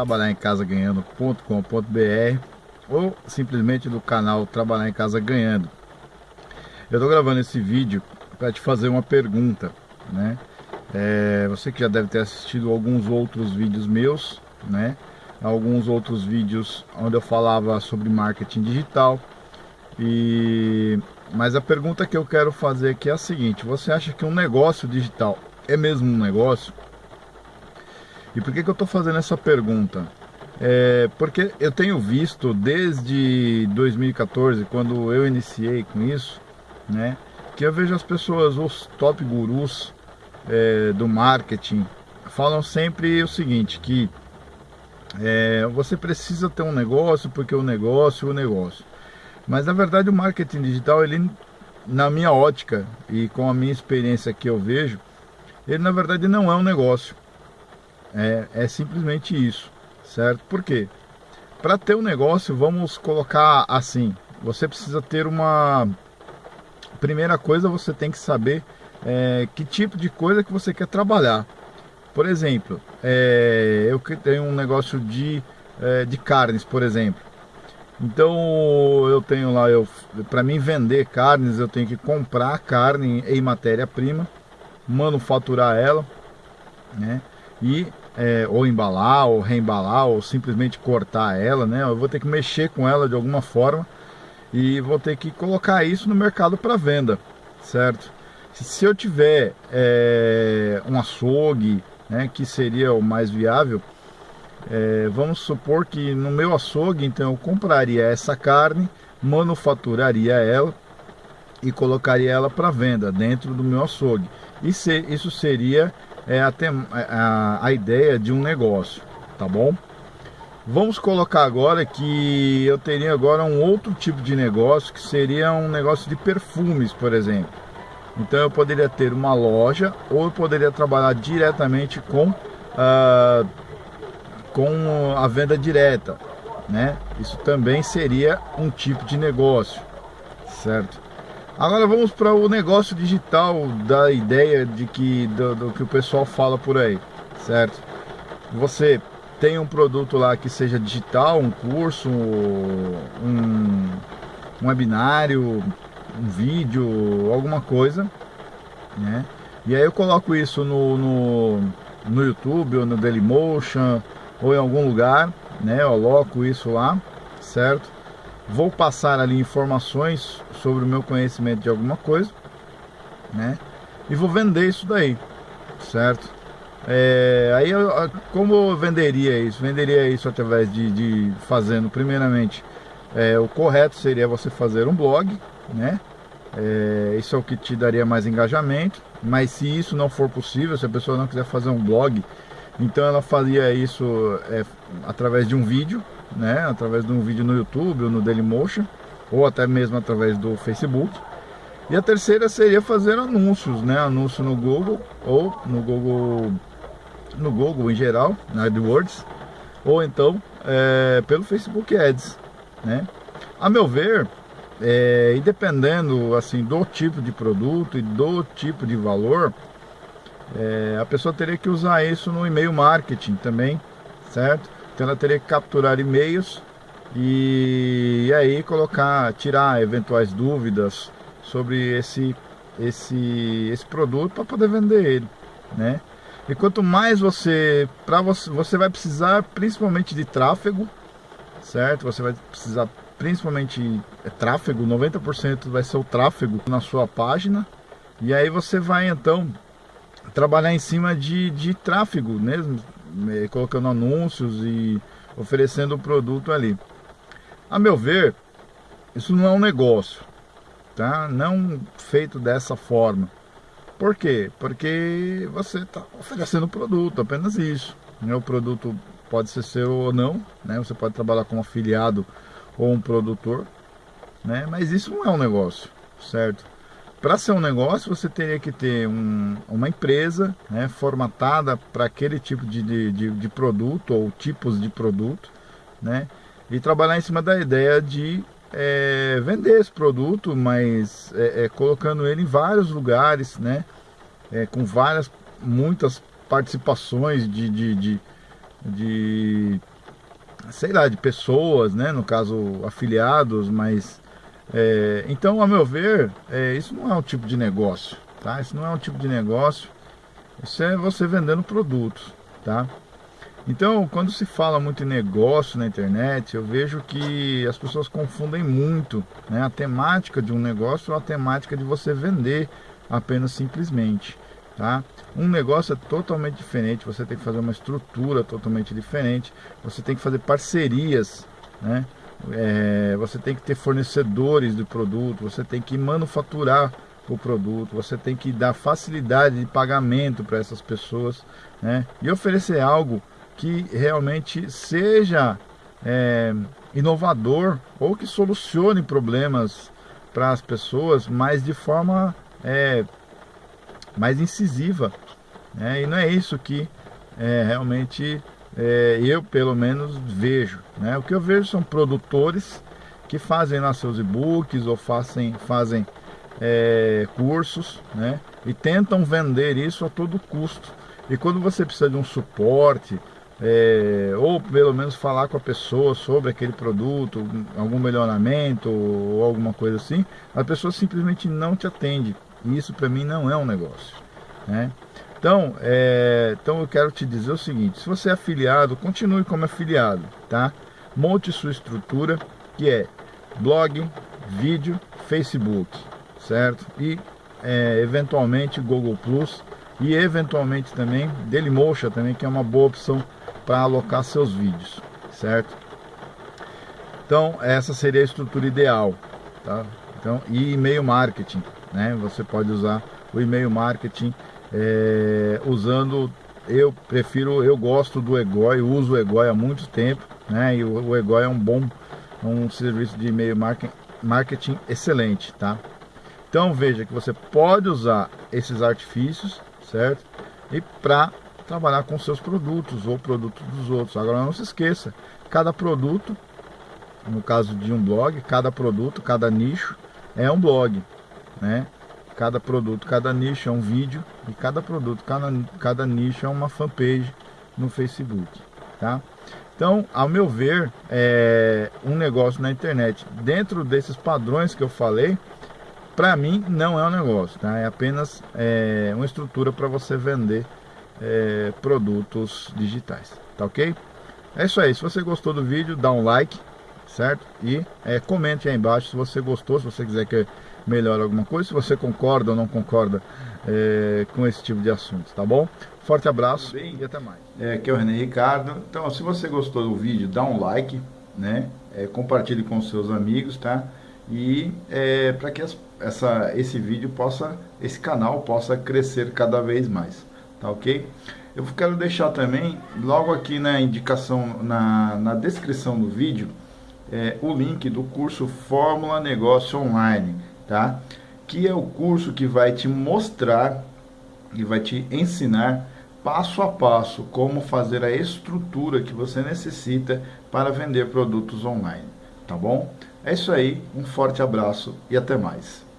trabalharencasaganhando.com.br ou simplesmente do canal Trabalhar em Casa Ganhando. Eu estou gravando esse vídeo para te fazer uma pergunta, né? É, você que já deve ter assistido alguns outros vídeos meus, né? Alguns outros vídeos onde eu falava sobre marketing digital. E mas a pergunta que eu quero fazer aqui é a seguinte: você acha que um negócio digital é mesmo um negócio? E por que, que eu estou fazendo essa pergunta? É, porque eu tenho visto desde 2014, quando eu iniciei com isso, né, que eu vejo as pessoas, os top gurus é, do marketing, falam sempre o seguinte, que é, você precisa ter um negócio porque o negócio é o negócio. Mas na verdade o marketing digital, ele, na minha ótica e com a minha experiência que eu vejo, ele na verdade não é um negócio. É, é simplesmente isso, certo? Por quê? Para ter um negócio, vamos colocar assim: você precisa ter uma. Primeira coisa, você tem que saber é, que tipo de coisa que você quer trabalhar. Por exemplo, é, eu tenho um negócio de, é, de carnes, por exemplo. Então eu tenho lá, eu, para mim vender carnes, eu tenho que comprar carne em matéria-prima, manufaturar ela, né? E é, ou embalar, ou reembalar, ou simplesmente cortar ela, né? Eu vou ter que mexer com ela de alguma forma e vou ter que colocar isso no mercado para venda, certo? Se eu tiver é, um açougue, né, que seria o mais viável, é, vamos supor que no meu açougue, então eu compraria essa carne, manufaturaria ela e colocaria ela para venda dentro do meu açougue. E se, isso seria é, até a, a ideia de um negócio, tá bom? Vamos colocar agora que eu teria agora um outro tipo de negócio que seria um negócio de perfumes, por exemplo. Então eu poderia ter uma loja ou eu poderia trabalhar diretamente com, uh, com a venda direta, né? Isso também seria um tipo de negócio, certo? Agora vamos para o negócio digital da ideia de que do, do, que o pessoal fala por aí, certo? Você tem um produto lá que seja digital, um curso, um, um webinário, um vídeo, alguma coisa, né? E aí eu coloco isso no, no, no YouTube ou no Dailymotion ou em algum lugar, né? Eu coloco isso lá, certo? Vou passar ali informações sobre o meu conhecimento de alguma coisa, né? E vou vender isso daí, certo? É, aí como eu venderia isso? Venderia isso através de, de fazendo primeiramente é, o correto seria você fazer um blog, né? É, isso é o que te daria mais engajamento. Mas se isso não for possível, se a pessoa não quiser fazer um blog, então ela faria isso é, através de um vídeo, né? Através de um vídeo no YouTube ou no Dailymotion, ou até mesmo através do Facebook. E a terceira seria fazer anúncios, né? Anúncio no Google ou no Google, no Google em geral, na AdWords, ou então é, pelo Facebook Ads, né? A meu ver, é, e dependendo assim do tipo de produto e do tipo de valor, é, a pessoa teria que usar isso no e-mail marketing também, certo? Então ela teria que capturar e-mails e, e aí colocar, tirar eventuais dúvidas sobre esse esse esse produto para poder vender ele, né? E quanto mais você, para você, você vai precisar principalmente de tráfego, certo? Você vai precisar principalmente é tráfego, 90% vai ser o tráfego na sua página. E aí você vai então trabalhar em cima de, de tráfego mesmo, é, colocando anúncios e oferecendo o produto ali. A meu ver, isso não é um negócio, tá? Não feito dessa forma. Por quê? Porque você está oferecendo produto, apenas isso. Né? O produto pode ser seu ou não, né? Você pode trabalhar como afiliado ou um produtor, né? Mas isso não é um negócio, certo? Para ser um negócio, você teria que ter um, uma empresa né, formatada para aquele tipo de, de, de, produto ou tipos de produto, né? E trabalhar em cima da ideia de é, vender esse produto, mas é, é, colocando ele em vários lugares, né? É, com várias, muitas participações de, de, de, de sei lá, de pessoas, né? No caso, afiliados, mas... É, então, a meu ver, é, isso não é um tipo de negócio, tá? Isso não é um tipo de negócio, isso é você vendendo produtos, tá? Então, quando se fala muito em negócio na internet, eu vejo que as pessoas confundem muito né, a temática de um negócio ou a temática de você vender apenas simplesmente. Tá? Um negócio é totalmente diferente, você tem que fazer uma estrutura totalmente diferente, você tem que fazer parcerias, né? É, você tem que ter fornecedores de produto, você tem que manufaturar o produto, você tem que dar facilidade de pagamento para essas pessoas né? e oferecer algo que realmente seja é, inovador ou que solucione problemas para as pessoas, mas de forma é, mais incisiva. Né? E não é isso que é, realmente é, eu, pelo menos, vejo. Né? O que eu vejo são produtores que fazem lá seus e-books ou fazem, fazem é, cursos né? e tentam vender isso a todo custo. E quando você precisa de um suporte, é, ou pelo menos falar com a pessoa sobre aquele produto, algum melhoramento ou alguma coisa assim, a pessoa simplesmente não te atende. E isso para mim não é um negócio. Né? Então, é, então eu quero te dizer o seguinte, se você é afiliado, continue como afiliado, tá? Monte sua estrutura, que é blog, vídeo, Facebook, certo? E é, eventualmente Google Plus e eventualmente também Dailymotion também, que é uma boa opção para alocar seus vídeos, certo? Então, essa seria a estrutura ideal, tá? Então, e e-mail marketing, né? Você pode usar o e-mail marketing é, usando, eu prefiro, eu gosto do Egoi, uso o Egoi há muito tempo, né? E o, o Egoi é um bom, um serviço de e-mail marketing, marketing excelente, tá? Então veja que você pode usar esses artifícios, certo? E para trabalhar com seus produtos ou produtos dos outros. Agora não se esqueça, cada produto, no caso de um blog, cada produto, cada nicho é um blog, né? Cada produto, cada nicho é um vídeo e cada produto, cada, cada nicho é uma fanpage no Facebook, tá? Então, ao meu ver, é um negócio na internet dentro desses padrões que eu falei, para mim não é um negócio, tá? É apenas é, uma estrutura para você vender é, produtos digitais, tá ok? É isso aí, se você gostou do vídeo, dá um like, certo? E é, comente aí embaixo se você gostou, se você quiser que melhore alguma coisa, se você concorda ou não concorda é, com esse tipo de assunto, tá bom? Forte abraço Bem, e até mais. É, aqui é o René Ricardo. Então, se você gostou do vídeo, dá um like, né? É, compartilhe com seus amigos, tá? E é, para que essa, esse vídeo possa, esse canal possa crescer cada vez mais tá ok? Eu quero deixar também, logo aqui na indicação, na, na descrição do vídeo, é, o link do curso Fórmula Negócio Online, tá? Que é o curso que vai te mostrar e vai te ensinar passo a passo como fazer a estrutura que você necessita para vender produtos online, tá bom? É isso aí, um forte abraço e até mais.